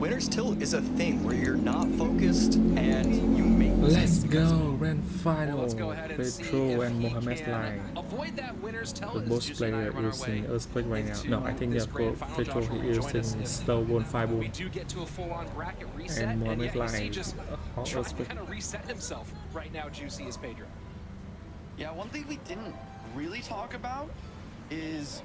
winner's tilt is a thing where you're not focused and you make Let's mistakes go grand final Well, let's go ahead and see Petro if and he Mohamed can Lai avoid that winner's tell the as boss Juicy and I player run our using earthquake right now no I think this yeah grand for. Petro he is join us using if slow We do get to a full-on bracket reset, and and, Mohamed yet you see just uh, hot trying to kind of reset himself right now. Juicy is Pedro. Yeah, one thing we didn't really talk about is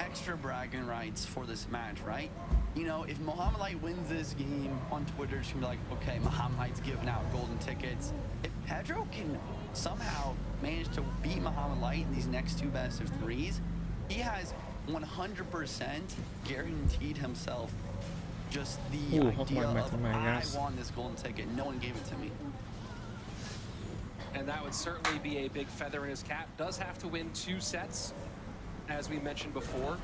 extra bragging rights for this match, right? You know, if Mohamed Light wins this game on Twitter, it's gonna be like, okay, Mohamed Light's giving out golden tickets. If Pedro can somehow manage to beat Mohamed Light in these next two best of threes, he has 100% guaranteed himself just the Ooh, idea of Matamai, I won this golden ticket. No one gave it to me. And that would certainly be a big feather in his cap. Does have to win two sets, as we mentioned before.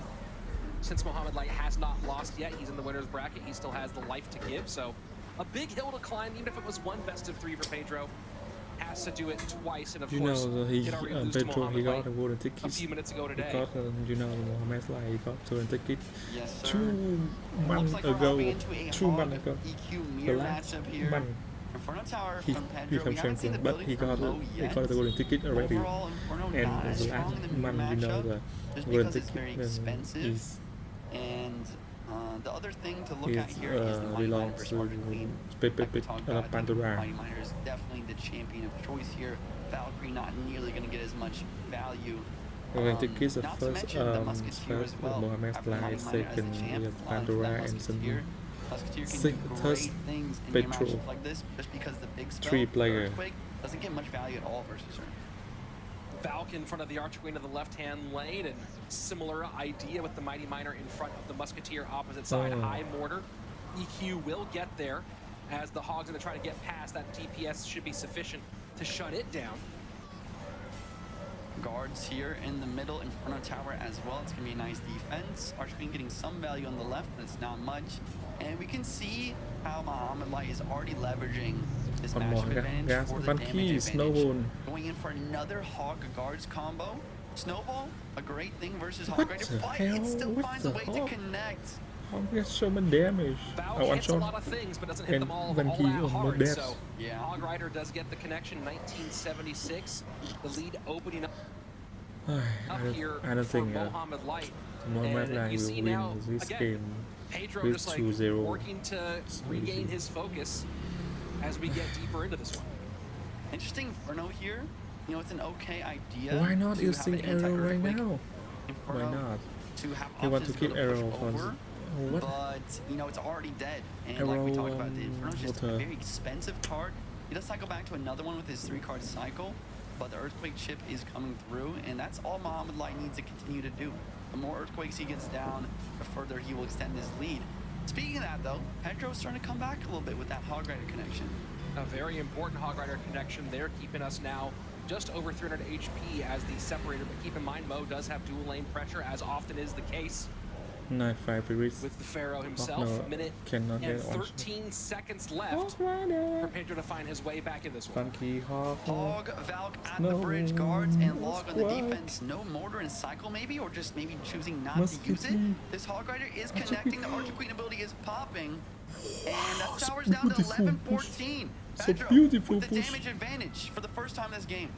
Since Mohamed Light has not lost yet, he's in the winner's bracket. He still has the life to give. So a big hill to climb, even if it was one best of three for Pedro. Has to do it twice, and of you course, know he he'd uh, lose to Petro he Muhammad got Light a golden a few minutes ago he today. got uh, you know Mohamed Lai he got golden ticket Yes, sir. two months like ago hopping into a two months ago EQ the mirror last matchup here. month Inferno Tower he from Pedro. become we haven't seen the champion but he got he got the golden ticket already Overall, and the last the month you know the just golden because it's very ticket expensive. is And uh, the other thing to look is at here is the uh, Mighty Miner versus to Archer Queen. Pepe Like we talked about, I think Pandora Mighty Miner is definitely the champion of choice here. Valkyrie not nearly going to get as much value. Golden Um, ticket is the not to first the um Musketeer first as well. Mohamed After Lai Mighty Miner as the second champ, is a lot of Pandora and Musketeer- some Musketeer can do things in Petro. matchups like this, just because the big spell, Three player. Earthquake, doesn't get much value at all versus her. Valk in front of the Archer Queen of the left-hand lane, and similar idea with the Mighty Miner in front of the Musketeer opposite side. Oh. High mortar. EQ will get there as the Hog's going to try to get past. That DPS should be sufficient to shut it down. Guards here in the middle, Inferno Tower as well. It's going to be a nice defense. Archqueen getting some value on the left, but it's not much. And we can see how Mohamed Light is already leveraging this One matchup more, yeah. advantage Yes, for the one damage key, advantage. Snowball. Going in for another Hog Guards combo. Snowball, a great thing versus What Hog Rider, the but hell? it still What finds a the way to hog? connect. How get so much damage? Valk Oh, one hits a lot of things, but doesn't hit And them all, when all he that hard. dead. So Yeah. Hog Rider does get the connection. 1976, the lead opening up, I up don't, here I don't think uh, Mohamed Light. Mohamed And Lai you will see win now, this again, game. Pedro with just like 2-0. working to regain his focus as we get deeper into this one. Interesting Inferno here. You know, it's an okay idea. Why not using an arrow right anti-earthquake now? Why not? To have He want to keep go push arrow for over, what? But, you know, it's already dead. And like we Arrow, talked about, the Inferno's just what, a uh, very expensive card. He does cycle back to another one with his three card cycle, but the Earthquake chip is coming through, and that's all Mohamed Light needs to continue to do. The more Earthquakes he gets down, the further he will extend his lead. Speaking of that, though, Pedro's starting to come back a little bit with that Hog Rider connection. A very important Hog Rider connection there, keeping us now just over 300 HP as the separator. But keep in mind, Mo does have dual lane pressure, as often is the case Knife five with the Pharaoh himself. no, Minute cannot and get on. 13 seconds left Hawk for Rider. Pedro to find his way back in this one. Funky Hawk. Hog, Valk at No the bridge, guards and log on the defense. No mortar and cycle maybe, or just maybe choosing not to use it. Musketeer. This Hog Rider is Archer connecting. The Queen. Archer Queen ability is popping. And that tower's down to 11-14. So Pedro beautiful with the push. damage advantage for the first time this game.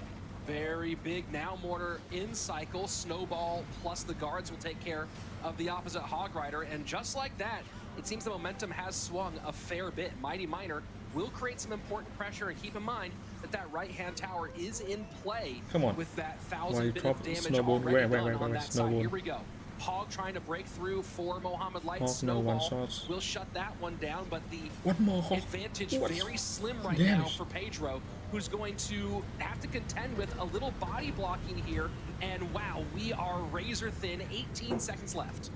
Very big now mortar in cycle. Snowball plus the guards will take care of the opposite Hog Rider. And just like that, it seems the momentum has swung a fair bit. Mighty Miner will create some important pressure. And keep in mind that that right-hand tower is in play Come on. with that thousand bit of damage Snowball? already where, done where, on that side. Here we go. Hog trying to break through for Mohamed Light. Hog, no one Snowball shots. will shut that one down, but the One more Hawk. advantage What? very slim right now for Pedro, who's going to have to contend with a little body blocking here. And wow, we are razor thin. 18 seconds left.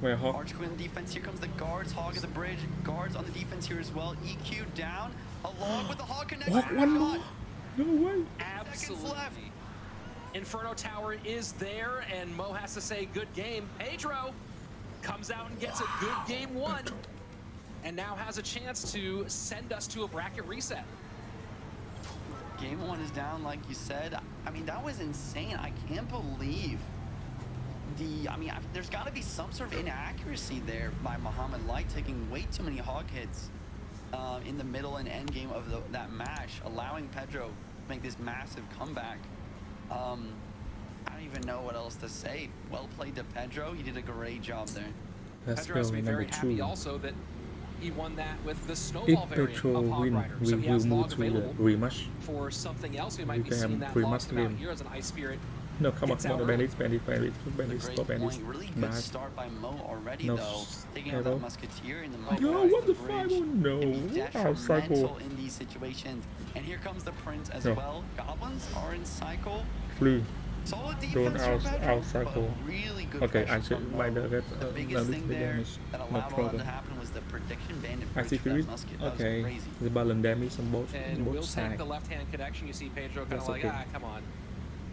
Where Hawk? Archer Queen on the defense. Here comes the guards. Hog at the bridge. Guards on the defense here as well. EQ down along with the Hog connection. Hawk, one more. No way. Absolutely. Inferno Tower is there, and Mo has to say good game. Pedro comes out and gets a good game one, and now has a chance to send us to a bracket reset. Game one is down, like you said. I mean, that was insane. I can't believe the, I mean, I, there's got to be some sort of inaccuracy there by Mohamed Light taking way too many hog hits uh, in the middle and end game of the, that match, allowing Pedro to make this massive comeback. Um, I don't even know what else to say. Well played to Pedro. He did a great job there. Let's Pedro has to be very happy also that he won that with the If snowball variant Petro of Hog win, Rider. we So he will has move log to the available rematch. for something else. We We might be seeing that three lost match about game. here as an Ice Spirit. No, come on, Gets come on, out ban early. this, ban this, ban this, ban A this, great stop ban this. point. Really good Bad. start by Mo already, No though. s- Taking arrow. Musketeer in the Yo, what the bridge. fuck? Oh, no. Can be Out cycle. in these situations. And here comes the Prince as No. well. Goblins are in cycle. Flee. Solid Don't defense out- out cycle. really good Okay, I should from mind Mo. that. The Uh, biggest thing there damage. that No all that to problem. happen was the prediction bandit I see for that Fury. musket. That was Okay. The balance damage on both, And both will take sides. the left-hand connection. You see Pedro kind of like, okay. ah, come on.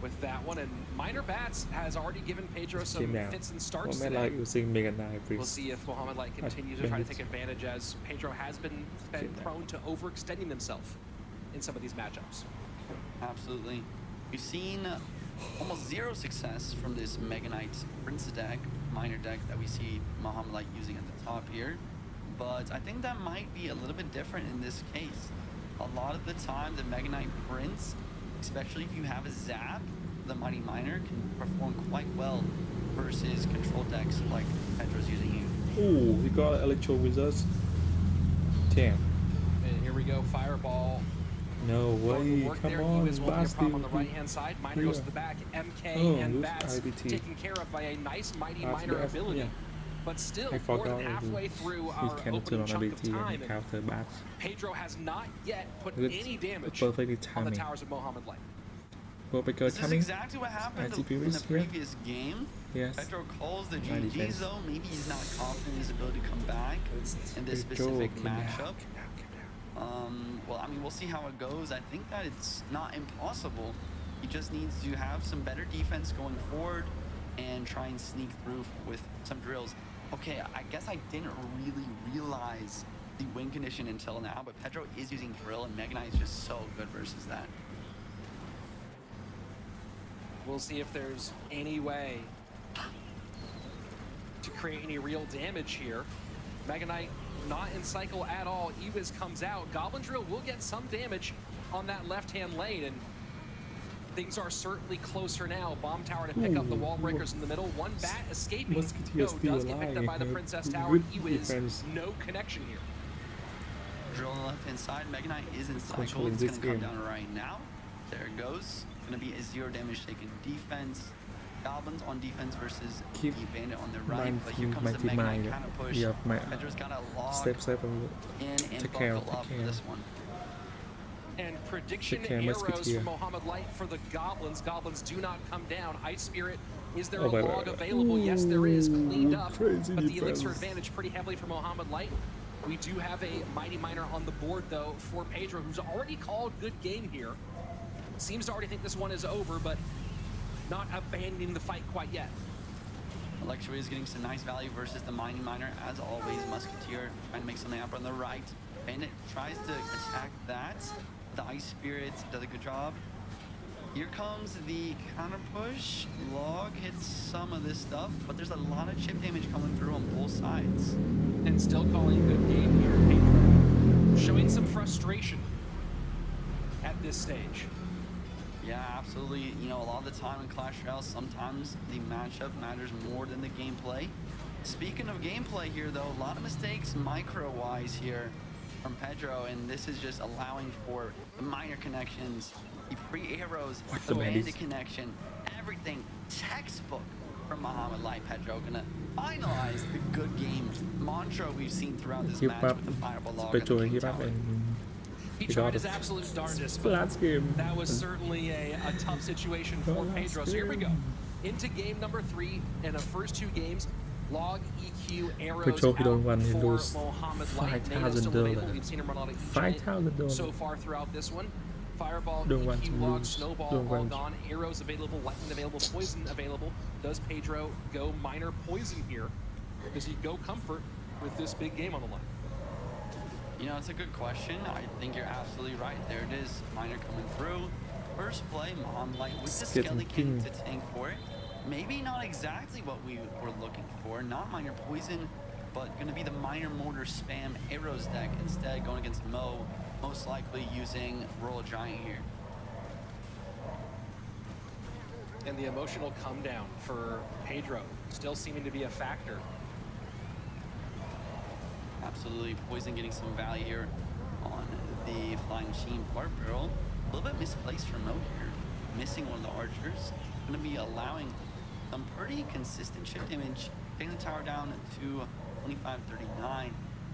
With that one, and Miner Bats has already given Pedro some Team fits and starts man today. like using Mega Knight, We'll see if Mohamed Light continues to try to take advantage as Pedro has been, been Team prone to overextending himself in some of these matchups. Absolutely. We've seen almost zero success from this Mega Knight Prince deck, Miner deck that we see Mohamed Light using at the top here. But I think that might be a little bit different in this case. A lot of the time, the Mega Knight Prince, especially if you have a Zap, the Mighty Miner can perform quite well versus control decks like Pedro's using here. Ooh, we got Electro Wizards. Damn. And here we go, Fireball. No way. work Come there. on, he was holding a prop on the right-hand side. Miner goes to the back. MK Oh, and Bats IBT. taken care of by a nice Mighty That's Miner ability. yeah. But still, more than halfway through he our can turn opening on chunk of ability time, and and counter bats. Pedro has not yet put Good- any damage perfectly on the timing. towers of Mohamed Light. Go Baker This is coming. exactly what happened I in the here. previous game. Yes. Pedro calls the My GG defense. zone. Maybe he's not confident in his ability to come back in this specific calm matchup. calm down, calm down. Um, well, I mean, we'll see how it goes. I think that it's not impossible. He just needs to have some better defense going forward and try and sneak through with some drills. Okay, I guess I didn't really realize the win condition until now, but Pedro is using drill and Mega Knight is just so good versus that. We'll see if there's any way to create any real damage here. Mega Knight not in cycle at all. Ewiz comes out. Goblin Drill will get some damage on that left-hand lane, and things are certainly closer now. Bomb Tower to pick up the wall breakers in the middle. One bat escaping. No, does get picked up by the. Princess Tower. Ewiz, no connection here. Drill on the left hand side. Mega Knight is inside cycle. It's gonna come down right now. There it goes. Gonna be a zero damage taken defense. Goblins on defense versus Keep the bandit on the right. mind But here team, comes my the team Mega Knight mind. kind of push. Yeah, my Pedro's got to log step step and in and Take care, buckle take up for care. this one. And prediction arrows Musketeer. from Mohamed Light for the Goblins. Goblins do not come down. Ice Spirit, is there Oh, a wait, wait, log wait. available? yes, there is. Cleaned up. crazy But the elixir advantage pretty heavily for Mohamed Light. We do have a Mighty Miner on the board, though, for Pedro, who's already called good game here. Seems to already think this one is over, but not abandoning the fight quite yet. Electro is getting some nice value versus the Mighty Miner. As always, Musketeer trying to make something happen on the right. Bandit tries to attack that. The Ice Spirit does a good job. Here comes the counter push. Log hits some of this stuff, but there's a lot of chip damage coming through on both sides. And still calling a good game here. Showing some frustration at this stage. Yeah, absolutely. You know, a lot of the time in Clash Royale, sometimes the matchup matters more than the gameplay. Speaking of gameplay here, though, a lot of mistakes micro-wise here from Pedro, and this is just allowing for the Miner connections, the free arrows, What the the bandit connection, everything textbook from Mohamed Light Pedro. Gonna finalize the good game mantra we've seen throughout this keep match up. with the fireball log and the keep up Tower. and He He tried his absolute darndest, but last game. That was certainly a, a tough situation for Last Pedro. So here we go. Into game number three in the first two games. Log, EQ, arrows Pedro, he don't out he lose $5,000 Nano still available. We've seen him run a lot of E $5,000. so far throughout this one. Fireball, Don't want to log, lose. snowball, Don't all want- gone. Arrows available, lightning available, poison available. Does Pedro go Miner poison here? Does he go comfort with this big game on the line? You know, it's a good question. I think you're absolutely right. There it is. Miner coming through. First play, Mom Light with the It's getting Skelly King king. to tank for it. Maybe not exactly what we were looking for. Not Miner poison, but going to be the Miner mortar spam arrows deck instead, going against Mo, most likely using Royal Giant here. And the emotional come down for Pedro still seeming to be a factor. Absolutely, Poison getting some value here on the Flying Machine Barb Barrel. A little bit misplaced for Mo here, missing one of the archers. Going to be allowing some pretty consistent shift image, taking the tower down to 25-39.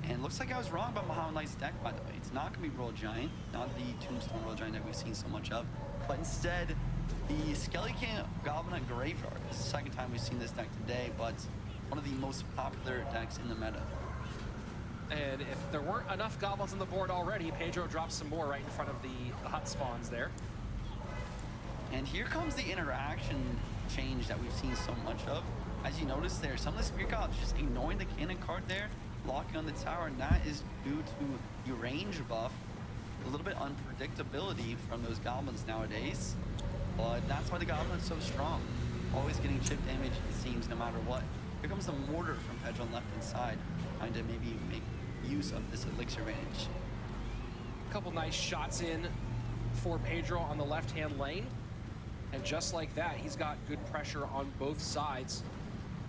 And looks like I was wrong about Mohamed Light's deck, by the way. It's not going to be Royal Giant, not the Tombstone Royal Giant that we've seen so much of, but instead the Skelly King Goblin at Graveyard. This is the second time we've seen this deck today, but one of the most popular decks in the meta. And if there weren't enough goblins on the board already, Pedro drops some more right in front of the, the hut spawns there. And here comes the interaction change that we've seen so much of. As you notice there, some of the Spear Goblins just ignoring the cannon cart there, locking on the tower, and that is due to your range buff. A little bit unpredictability from those goblins nowadays. But that's why the goblin's so strong. Always getting chip damage, it seems, no matter what. Here comes the mortar from Pedro on left hand side, trying to maybe make use of this elixir advantage. A couple nice shots in for Pedro on the left-hand lane. And just like that, he's got good pressure on both sides.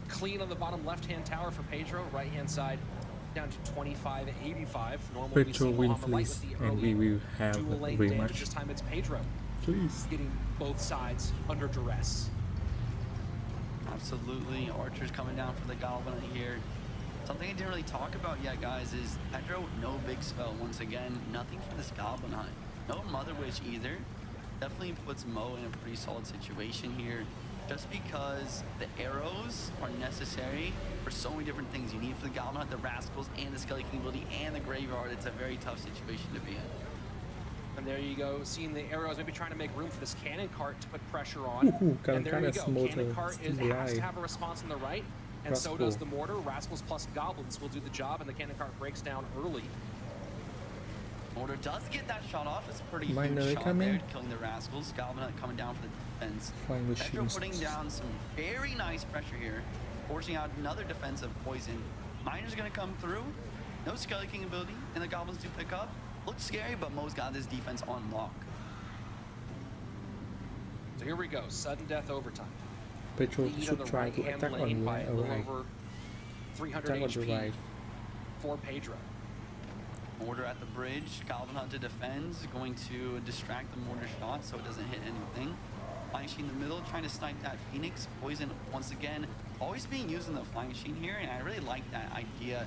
Clean on the bottom left-hand tower for Pedro, right-hand side down to 25 85. Normally we see Pedro win Mohamed Light please, and we will have dual lane very damage. much. This time it's Pedro Please. getting both sides under duress. Absolutely. Archers coming down for the Goblin here. Something I didn't really talk about yet, guys, is Pedro, no big spell. Once again, nothing for this Goblin Hut. No Mother Witch either. Definitely puts Mo in a pretty solid situation here. Just because the arrows are necessary for so many different things. You need for the Goblin Hut, the Rascals, and the Skelly King ability, and the Graveyard. It's a very tough situation to be in. And there you go, seeing the arrows, maybe trying to make room for this cannon cart to put pressure on. Ooh, and there you go, cannon cart is, still has to have a response on the right, and so does the mortar. Rascals plus goblins will do the job, and the cannon cart breaks down early. Mortar does get that shot off. It's a pretty Minor huge shot coming. there, killing the Rascals. Goblin Hut coming down for the defense. Flying Pedro machines. putting down some very nice pressure here, forcing out another defensive poison. Miner's gonna come through. No Skelly King ability, and the Goblins do pick up. Looks scary, but Mo's got this defense on lock. So here we go, sudden death overtime. Pedro Lead on should the try to right-hand attack on by right. a little over 300 Attack on the HP right. for Pedro. Mortar at the bridge. Goblin Hut to defend, going to distract the mortar shot so it doesn't hit anything. Flying Machine in the middle, trying to snipe that Phoenix. Poison, once again, always being used in the Flying Machine here, and I really like that idea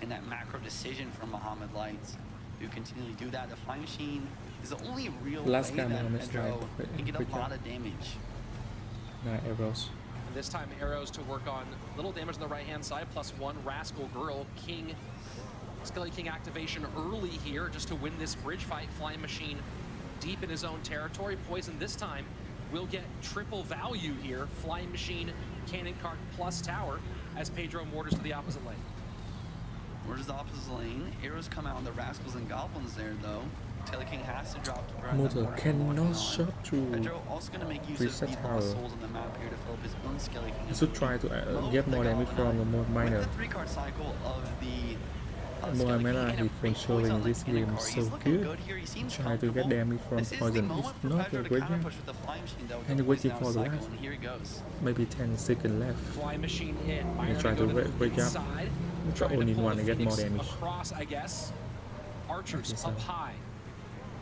and that macro decision from Mohamed Lights to continually do that. The Flying Machine is the only real Last way game that on this Pedro line, can get a lot job. of damage. Nine arrows. And this time arrows to work on little damage on the right-hand side, plus one Rascal Girl King. Skelly King activation early here just to win this bridge fight. Flying Machine deep in his own territory. Poison this time will get triple value here. Flying Machine, Cannon Cart plus Tower as Pedro mortars to the opposite lane. Where's the opposite lane? Arrows come out on the Rascals and Goblins there, though. Taylor King has to drop to burn Mortar cannot working on. shot through. Pedro also going to make use Reset of the tower. souls on the map here to fill up his own Skelly King. You should try to uh, get more damage from the more minor. With the three card cycle of the More Skelly mana he controlling this game so good. Here. He seems Try to get damage from poison. not Pedro a great game. the flying. And waiting for the last. Here he goes. Maybe 10 seconds left. Machine in. Miner try to break- up. Try only one to get more damage. Across, I guess. Archers Okay, so- up high.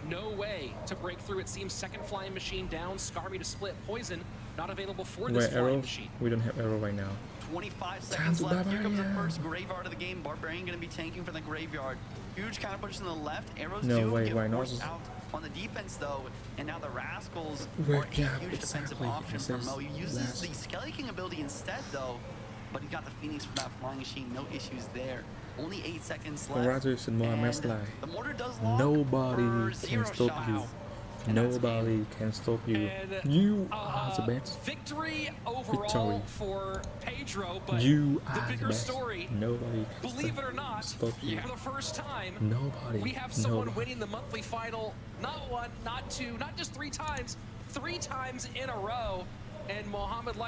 No way to break through. It seems second flying machine down. Scarby to split. Poison not available for this flying machine. We don't have arrow right now. 25 seconds left. Here comes the first graveyard of the game. Barbarian going to be tanking for the graveyard. Huge counter push on the left. Arrows No do way, get why not? forced out on the defense though. And now the Rascals Where- are a yeah, huge defensive option for Mo. He uses last- the Skelly King ability instead though. But he got the Phoenix for that flying machine. No issues there. Only eight seconds left. Congratulations, Mohamed And The mortar does lock Nobody can stop you. Nobody can stop you. And, You uh, are the best. Victory overall Victory. for Pedro, but You the are the bigger best. story, Nobody can believe it or not, stop you. for the first time, Nobody. we have someone nobody. winning the monthly final not one, not two, not just three times, three times in a row. And Mohamed Light